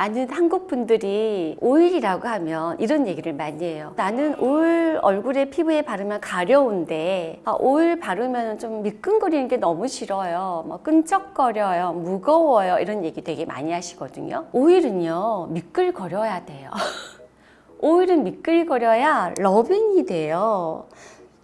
많은 한국 분들이 오일이라고 하면 이런 얘기를 많이 해요. 나는 오일 얼굴에 피부에 바르면 가려운데 아, 오일 바르면 좀 미끈거리는 게 너무 싫어요. 뭐 끈적거려요. 무거워요. 이런 얘기 되게 많이 하시거든요. 오일은요. 미끌거려야 돼요. 오일은 미끌거려야 러빙이 돼요.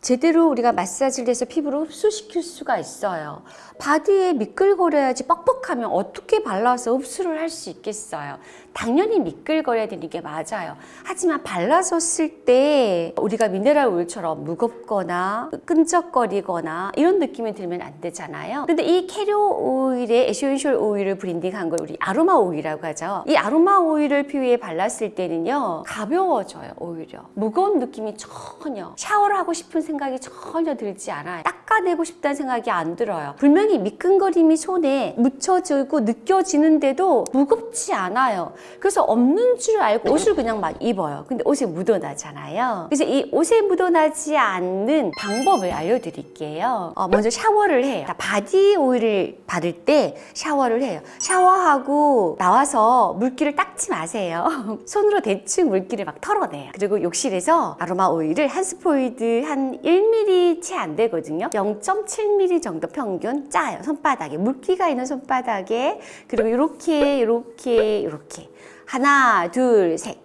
제대로 우리가 마사지를 해서 피부로 흡수시킬 수가 있어요. 바디에 미끌거려야지 뻑뻑하면 어떻게 발라서 흡수를 할 수 있겠어요. 당연히 미끌거려야 되는 게 맞아요. 하지만 발라서 쓸 때 우리가 미네랄 오일처럼 무겁거나 끈적거리거나 이런 느낌이 들면 안 되잖아요. 근데 이 carrier oil에 essential oil을 블렌딩한 걸 우리 아로마 오일이라고 하죠. 이 아로마 오일을 피부에 발랐을 때는요. 가벼워져요, 오히려. 무거운 느낌이 전혀. 샤워를 하고 싶은 생각이 전혀 들지 않아요. 닦아내고 싶다는 생각이 안 들어요. 분명히 미끈거림이 손에 묻혀지고 느껴지는데도 무겁지 않아요. 그래서 없는 줄 알고 옷을 그냥 막 입어요. 근데 옷에 묻어나잖아요. 그래서 이 옷에 묻어나지 않는 방법을 알려드릴게요. 어, 먼저 샤워를 해요. 자, 바디 오일을 바를 때 샤워를 해요. 샤워하고 나와서 물기를 닦지 마세요. 손으로 대충 물기를 막 털어내요. 그리고 욕실에서 아로마 오일을 한 스포이드 한 1ml 채 안 되거든요. 0.7mm 정도 평균 짜요. 손바닥에 물기가 있는 손바닥에 그리고 이렇게 이렇게 이렇게 하나 둘 셋.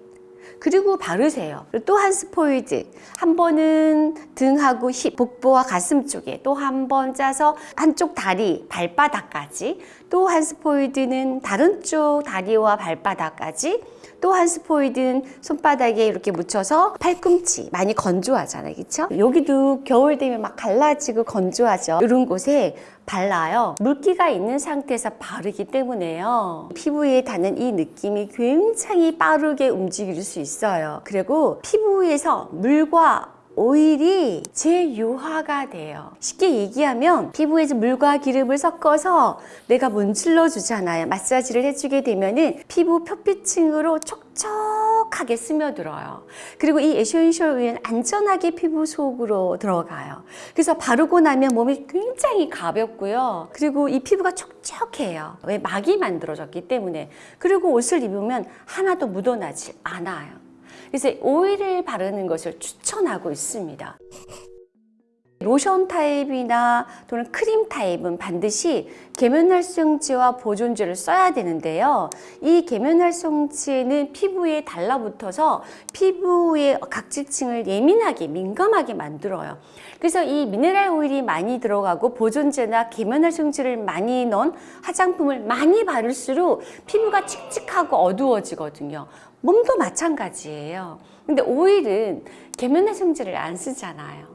그리고 바르세요. 또한 스포이드. 한 번은 등하고 힙, 복부와 가슴 쪽에 또 한 번 짜서 한쪽 다리, 발바닥까지. 또 한 스포이드는 다른 쪽 다리와 발바닥까지. 또 한 스포이드는 손바닥에 이렇게 묻혀서 팔꿈치 많이 건조하잖아요 그렇죠? 여기도 겨울 되면 막 갈라지고 건조하죠 이런 곳에 발라요 물기가 있는 상태에서 바르기 때문에요 피부에 닿는 이 느낌이 굉장히 빠르게 움직일 수 있어요 그리고 피부에서 물과 오일이 재유화가 돼요. 쉽게 얘기하면 피부에서 물과 기름을 섞어서 내가 문질러 주잖아요. 마사지를 해주게 되면 은 피부 표피층으로 촉촉하게 스며들어요. 그리고 이 essential oil은 안전하게 피부 속으로 들어가요. 그래서 바르고 나면 몸이 굉장히 가볍고요. 그리고 이 피부가 촉촉해요. 왜 막이 만들어졌기 때문에. 그리고 옷을 입으면 하나도 묻어나지 않아요. 그래서 오일을 바르는 것을 추천하고 있습니다. 로션 타입이나 또는 크림 타입은 반드시 계면활성제와 보존제를 써야 되는데요. 이 계면활성제는 피부에 달라붙어서 피부의 각질층을 예민하게 민감하게 만들어요. 그래서 이 미네랄 오일이 많이 들어가고 보존제나 계면활성제를 많이 넣은 화장품을 많이 바를수록 피부가 칙칙하고 어두워지거든요. 몸도 마찬가지예요. 근데 오일은 계면활성제를 안 쓰잖아요.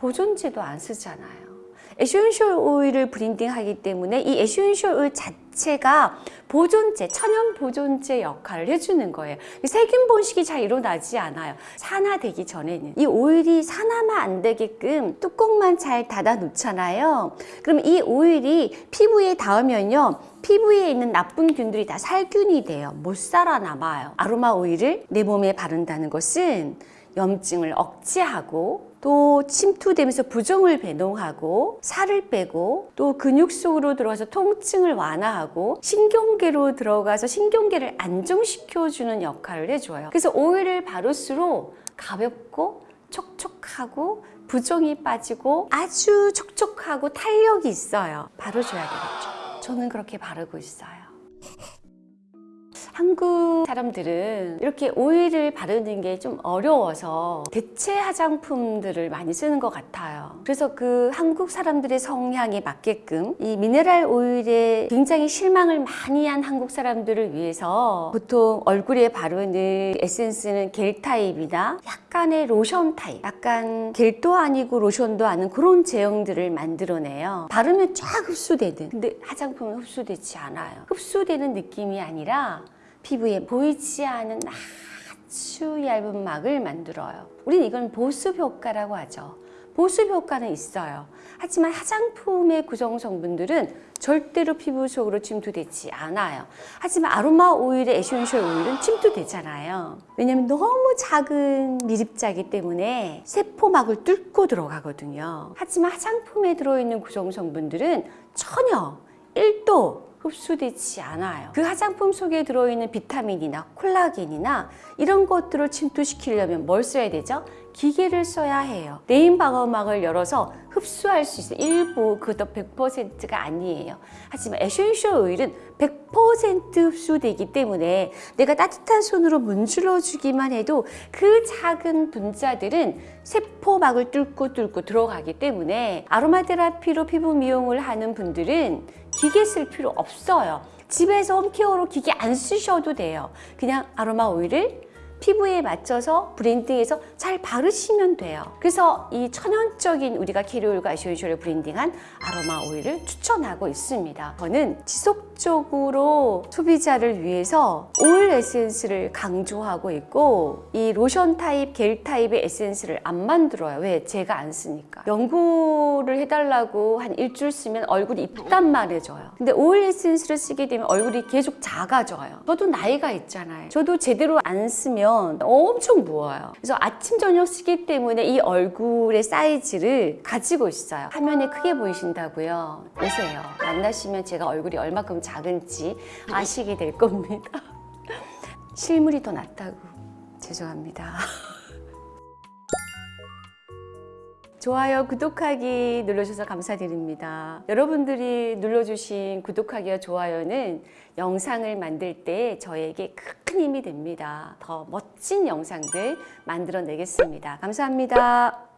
보존제도 안 쓰잖아요. essential oil을 블렌딩하기 때문에 이 essential oil 자체가 보존제, 천연 보존제 역할을 해주는 거예요. 세균 번식이 잘 일어나지 않아요. 산화되기 전에는. 이 오일이 산화만 안 되게끔 뚜껑만 잘 닫아 놓잖아요. 그럼 이 오일이 피부에 닿으면요. 피부에 있는 나쁜 균들이 다 살균이 돼요. 못 살아남아요. 아로마 오일을 내 몸에 바른다는 것은 염증을 억제하고 또 침투되면서 부종을 배농하고 살을 빼고 또 근육 속으로 들어가서 통증을 완화하고 신경계로 들어가서 신경계를 안정시켜주는 역할을 해줘요. 그래서 오일을 바를수록 가볍고 촉촉하고 부종이 빠지고 아주 촉촉하고 탄력이 있어요. 발라줘야 되겠죠. 저는 그렇게 바르고 있어요. 한국 사람들은 이렇게 오일을 바르는 게 좀 어려워서 대체 화장품들을 많이 쓰는 것 같아요. 그래서 그 한국 사람들의 성향에 맞게끔 이 미네랄 오일에 굉장히 실망을 많이 한 한국 사람들을 위해서 보통 얼굴에 바르는 에센스는 겔 타입이나 약간의 로션 타입, 약간 겔도 아니고 로션도 아닌 그런 제형들을 만들어내요. 바르면 쫙 흡수되는. 근데 화장품은 흡수되지 않아요. 흡수되는 느낌이 아니라 피부에 보이지 않은 아주 얇은 막을 만들어요. 우리는 이건 보습 효과라고 하죠. 보습 효과는 있어요. 하지만 화장품의 구성 성분들은 절대로 피부 속으로 침투되지 않아요. 하지만 아로마 오일의 essential oil은 침투되잖아요. 왜냐하면 너무 작은 미립자이기 때문에 세포막을 뚫고 들어가거든요. 하지만 화장품에 들어있는 구성 성분들은 전혀 1도 흡수되지 않아요. 그 화장품 속에 들어있는 비타민이나 콜라겐이나 이런 것들을 침투시키려면 뭘 써야 되죠? 기계를 써야 해요. 내인 방어막을 열어서 흡수할 수 있어요. 일부 그것도 100%가 아니에요. 하지만 essential oil은 100% 흡수되기 때문에 내가 따뜻한 손으로 문질러 주기만 해도 그 작은 분자들은 세포막을 뚫고 뚫고 들어가기 때문에 아로마 테라피로 피부 미용을 하는 분들은 기계 쓸 필요 없어요. 집에서 home care로 기계 안 쓰셔도 돼요. 그냥 아로마 오일을 피부에 맞춰서 블렌딩해서 잘 바르시면 돼요. 그래서 이 천연적인 우리가 캐리올과 아시오이쇼를 브랜딩한 아로마 오일을 추천하고 있습니다. 저는 지속적으로 소비자를 위해서 오일 에센스를 강조하고 있고 이 로션 타입, 겔 타입의 에센스를 안 만들어요. 왜? 제가 안 쓰니까. 연구를 해달라고 한 일주일 쓰면 얼굴이 이따만해져요. 근데 오일 에센스를 쓰게 되면 얼굴이 계속 작아져요. 저도 나이가 있잖아요. 저도 제대로 안 쓰면 엄청 부어요. 그래서 아침, 저녁 쓰기 때문에 이 얼굴의 사이즈를 가지고 있어요. 화면에 크게 보이신다고요? 오세요. 만나시면 제가 얼굴이 얼마큼 작은지 아시게 될 겁니다. 실물이 더 낫다고. 죄송합니다. 좋아요, 구독하기 눌러주셔서 감사드립니다. 여러분들이 눌러주신 구독하기와 좋아요는 영상을 만들 때 저에게 큰 힘이 됩니다. 더 멋진 영상들 만들어내겠습니다. 감사합니다.